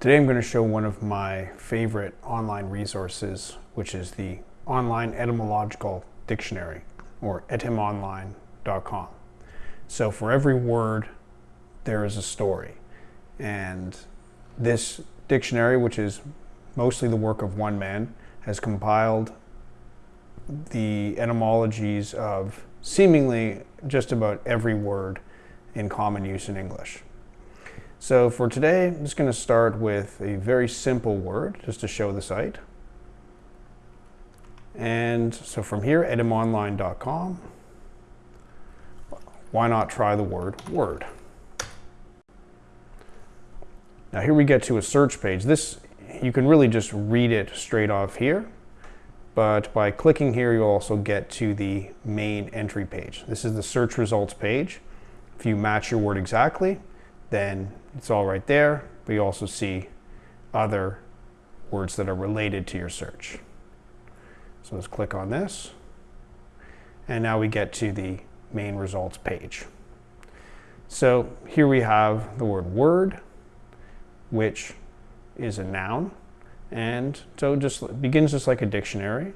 Today I'm going to show one of my favorite online resources, which is the Online Etymological Dictionary, or etymonline.com. So for every word, there is a story. And this dictionary, which is mostly the work of one man, has compiled the etymologies of seemingly just about every word in common use in English. So for today, I'm just going to start with a very simple word just to show the site. And so from here, etymonline.com, why not try the word word? Now here we get to a search page. This, you can really just read it straight off here, but by clicking here, you'll also get to the main entry page. This is the search results page. If you match your word exactly, then it's all right there, but you also see other words that are related to your search. So let's click on this. And now we get to the main results page. So here we have the word word, which is a noun. And so it just begins just like a dictionary.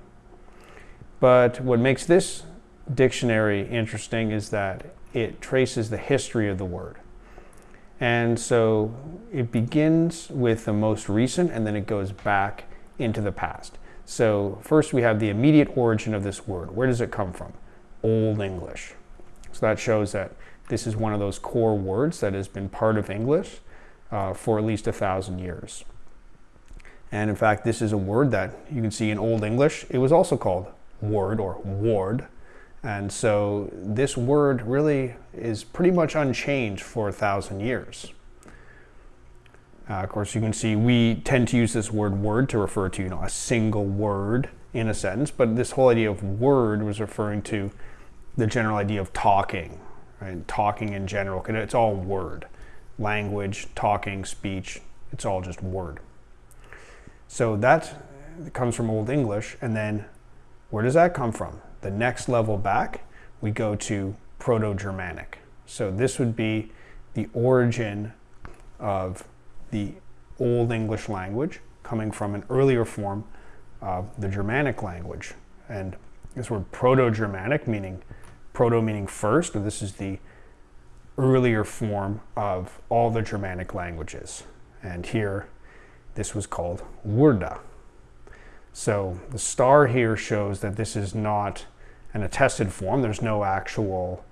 But what makes this dictionary interesting is that it traces the history of the word. And so it begins with the most recent and then it goes back into the past. So first we have the immediate origin of this word. Where does it come from? Old English. So that shows that this is one of those core words that has been part of English uh, for at least a thousand years. And in fact, this is a word that you can see in Old English. It was also called word or ward and so this word really is pretty much unchanged for a thousand years. Uh, of course, you can see we tend to use this word word to refer to you know, a single word in a sentence, but this whole idea of word was referring to the general idea of talking, right? talking in general. It's all word. Language, talking, speech, it's all just word. So that comes from Old English, and then where does that come from? The next level back, we go to Proto-Germanic. So this would be the origin of the Old English language coming from an earlier form of the Germanic language. And this word Proto-Germanic, meaning proto meaning first, this is the earlier form of all the Germanic languages. And here, this was called Wurda. So the star here shows that this is not an attested form. There's no actual,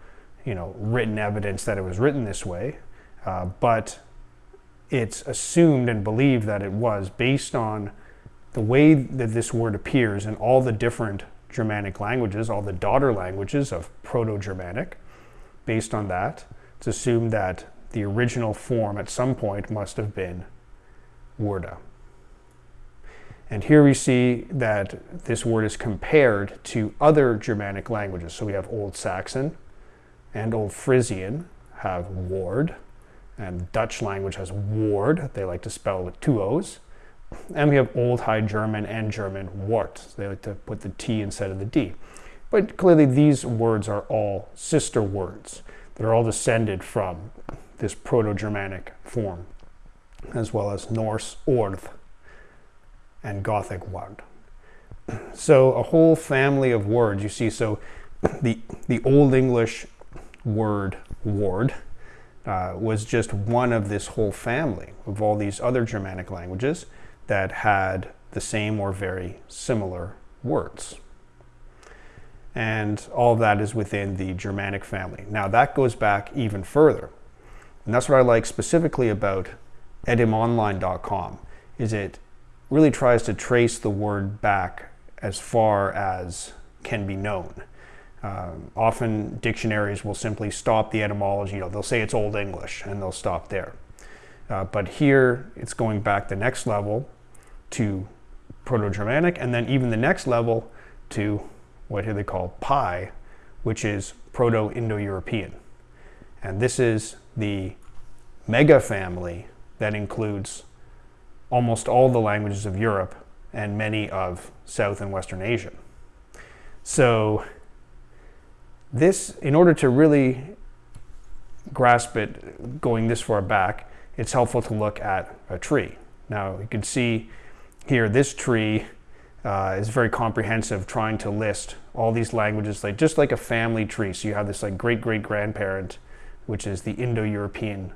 you know, written evidence that it was written this way, uh, but it's assumed and believed that it was based on the way that this word appears in all the different Germanic languages, all the daughter languages of Proto-Germanic. Based on that, it's assumed that the original form at some point must have been Wurda. And here we see that this word is compared to other Germanic languages. So we have Old Saxon and Old Frisian have ward, and Dutch language has ward. They like to spell with two O's. And we have Old High German and German wart. They like to put the T instead of the D. But clearly these words are all sister words. They're all descended from this Proto-Germanic form, as well as Norse orth and Gothic word. So a whole family of words you see. So the, the Old English word ward uh, was just one of this whole family of all these other Germanic languages that had the same or very similar words. And all that is within the Germanic family. Now that goes back even further. And that's what I like specifically about etymonline.com is it really tries to trace the word back as far as can be known. Um, often dictionaries will simply stop the etymology, you know, they'll say it's Old English and they'll stop there. Uh, but here it's going back the next level to Proto-Germanic and then even the next level to what they call PIE, which is Proto-Indo-European. And this is the mega family that includes almost all the languages of Europe and many of South and Western Asia. So this, in order to really grasp it going this far back, it's helpful to look at a tree. Now you can see here this tree uh, is very comprehensive, trying to list all these languages, like just like a family tree. So you have this like great great grandparent, which is the Indo-European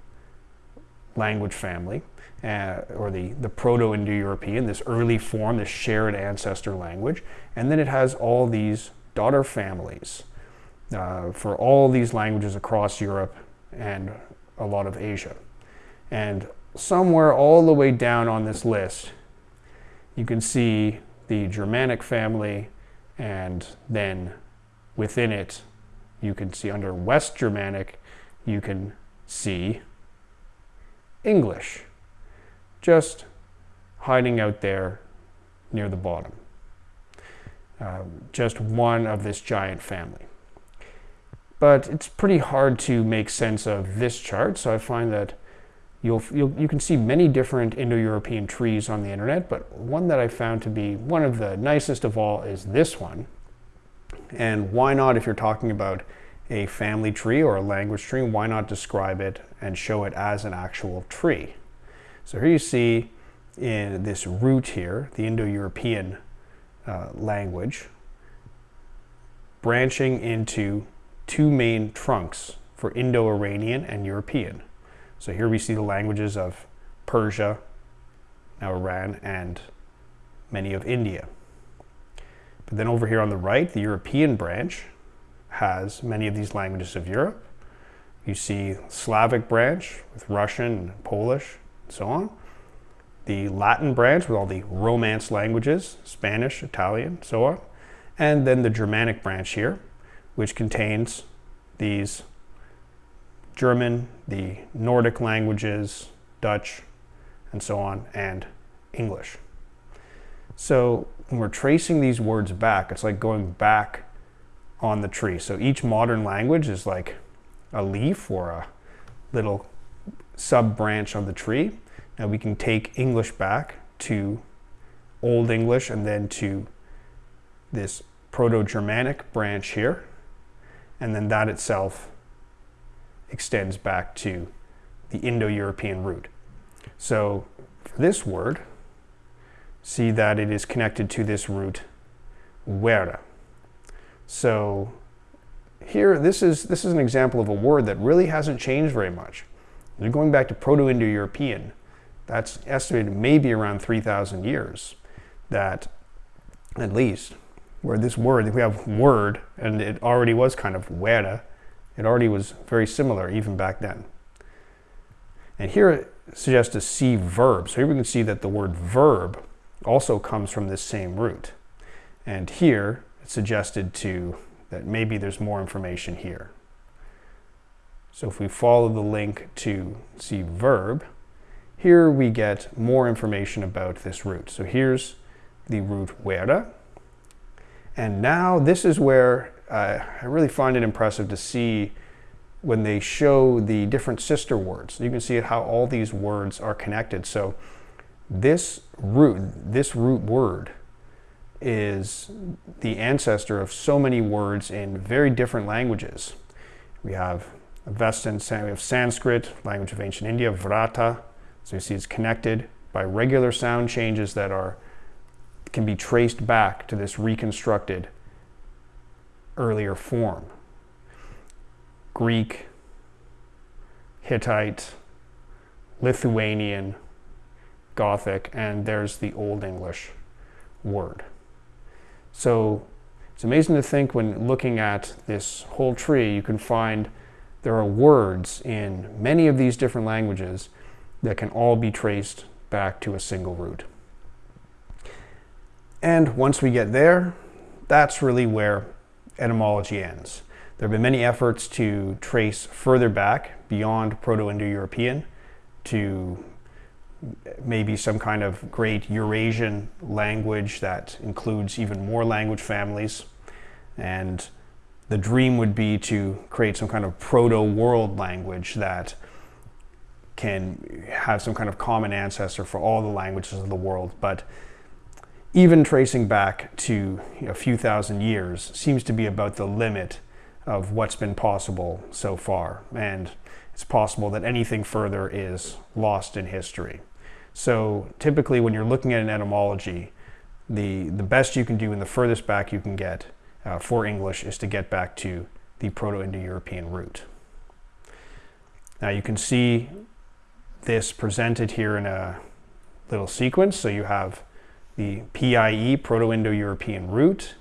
language family, uh, or the, the Proto-Indo-European, this early form, this shared ancestor language. And then it has all these daughter families uh, for all these languages across Europe and a lot of Asia. And somewhere all the way down on this list, you can see the Germanic family, and then within it, you can see under West Germanic, you can see English, just hiding out there near the bottom. Uh, just one of this giant family. But it's pretty hard to make sense of this chart, so I find that You'll, you'll, you can see many different Indo-European trees on the internet, but one that I found to be one of the nicest of all is this one. And why not, if you're talking about a family tree or a language tree, why not describe it and show it as an actual tree? So here you see in this root here, the Indo-European uh, language, branching into two main trunks for Indo-Iranian and European. So here we see the languages of Persia, now Iran, and many of India. But then over here on the right, the European branch has many of these languages of Europe. You see Slavic branch with Russian and Polish so on. The Latin branch with all the Romance languages, Spanish, Italian, so on. And then the Germanic branch here, which contains these German, the Nordic languages, Dutch, and so on, and English. So when we're tracing these words back, it's like going back on the tree. So each modern language is like a leaf or a little sub branch of the tree. Now we can take English back to Old English and then to this Proto-Germanic branch here. And then that itself extends back to the Indo-European root. So for this word, see that it is connected to this root wera. So here, this is, this is an example of a word that really hasn't changed very much. You're going back to Proto-Indo-European. That's estimated maybe around 3,000 years that at least where this word, we have word, and it already was kind of wera, it already was very similar even back then. And here it suggests a see verb. So here we can see that the word verb also comes from this same root. And here it suggested to that maybe there's more information here. So if we follow the link to see verb, here we get more information about this root. So here's the root wera. And now this is where uh, I really find it impressive to see when they show the different sister words. You can see how all these words are connected. So this root, this root word is the ancestor of so many words in very different languages. We have Avestan, we have Sanskrit, language of ancient India, Vrata. So you see it's connected by regular sound changes that are can be traced back to this reconstructed earlier form. Greek, Hittite, Lithuanian, Gothic, and there's the Old English word. So it's amazing to think when looking at this whole tree, you can find there are words in many of these different languages that can all be traced back to a single root. And once we get there, that's really where etymology ends. There have been many efforts to trace further back beyond Proto-Indo-European to maybe some kind of great Eurasian language that includes even more language families. And the dream would be to create some kind of proto-world language that can have some kind of common ancestor for all the languages of the world. But even tracing back to a few thousand years seems to be about the limit of what's been possible so far. And it's possible that anything further is lost in history. So typically when you're looking at an etymology, the, the best you can do and the furthest back you can get uh, for English is to get back to the Proto-Indo-European root. Now you can see this presented here in a little sequence. So you have the PIE, Proto-Indo-European root,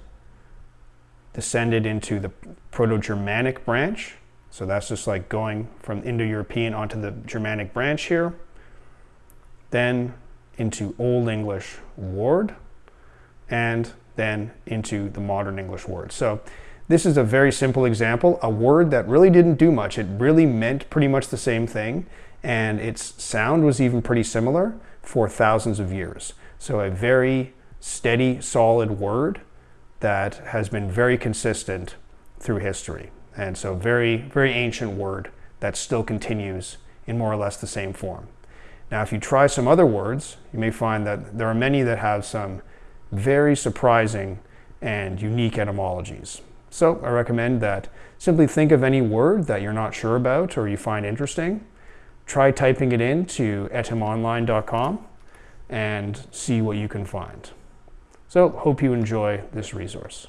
descended into the Proto-Germanic branch. So that's just like going from Indo-European onto the Germanic branch here. Then into Old English ward and then into the modern English word. So this is a very simple example, a word that really didn't do much. It really meant pretty much the same thing, and its sound was even pretty similar for thousands of years. So a very steady, solid word that has been very consistent through history. And so very, very ancient word that still continues in more or less the same form. Now, if you try some other words, you may find that there are many that have some very surprising and unique etymologies. So I recommend that simply think of any word that you're not sure about or you find interesting. Try typing it into etymonline.com and see what you can find. So hope you enjoy this resource.